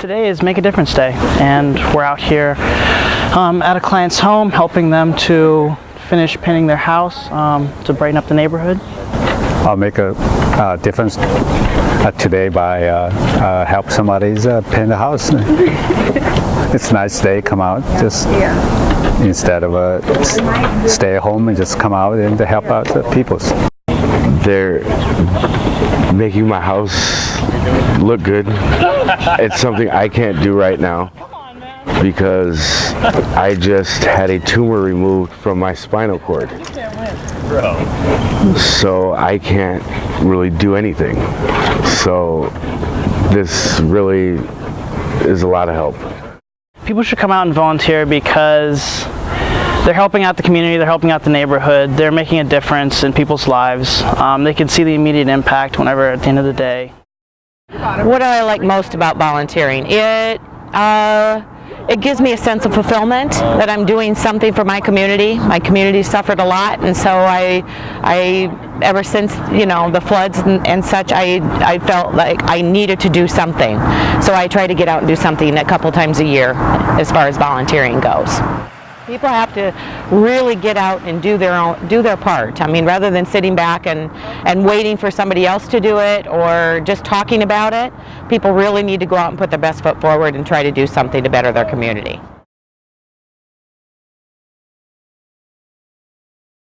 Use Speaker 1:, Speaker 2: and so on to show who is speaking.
Speaker 1: Today is Make a Difference Day, and we're out here um, at a client's home helping them to finish painting their house um, to brighten up the neighborhood.
Speaker 2: I'll make a uh, difference uh, today by uh, uh, help somebody's uh, paint the house. it's a nice day, come out just instead of uh, stay at home and just come out and to help out the peoples.
Speaker 3: They're making my house look good. It's something I can't do right now because I just had a tumor removed from my spinal cord. So I can't really do anything. So this really is a lot of help.
Speaker 1: People should come out and volunteer because they're helping out the community, they're helping out the neighborhood, they're making a difference in people's lives. Um, they can see the immediate impact whenever at the end of the day.
Speaker 4: What do I like most about volunteering? It uh, it gives me a sense of fulfillment that I'm doing something for my community. My community suffered a lot, and so I, I ever since you know the floods and, and such, I I felt like I needed to do something. So I try to get out and do something a couple times a year, as far as volunteering goes. People have to really get out and do their own, do their part. I mean, rather than sitting back and, and waiting for somebody else to do it or just talking about it, people really need to go out and put their best foot forward and try to do something to better their community.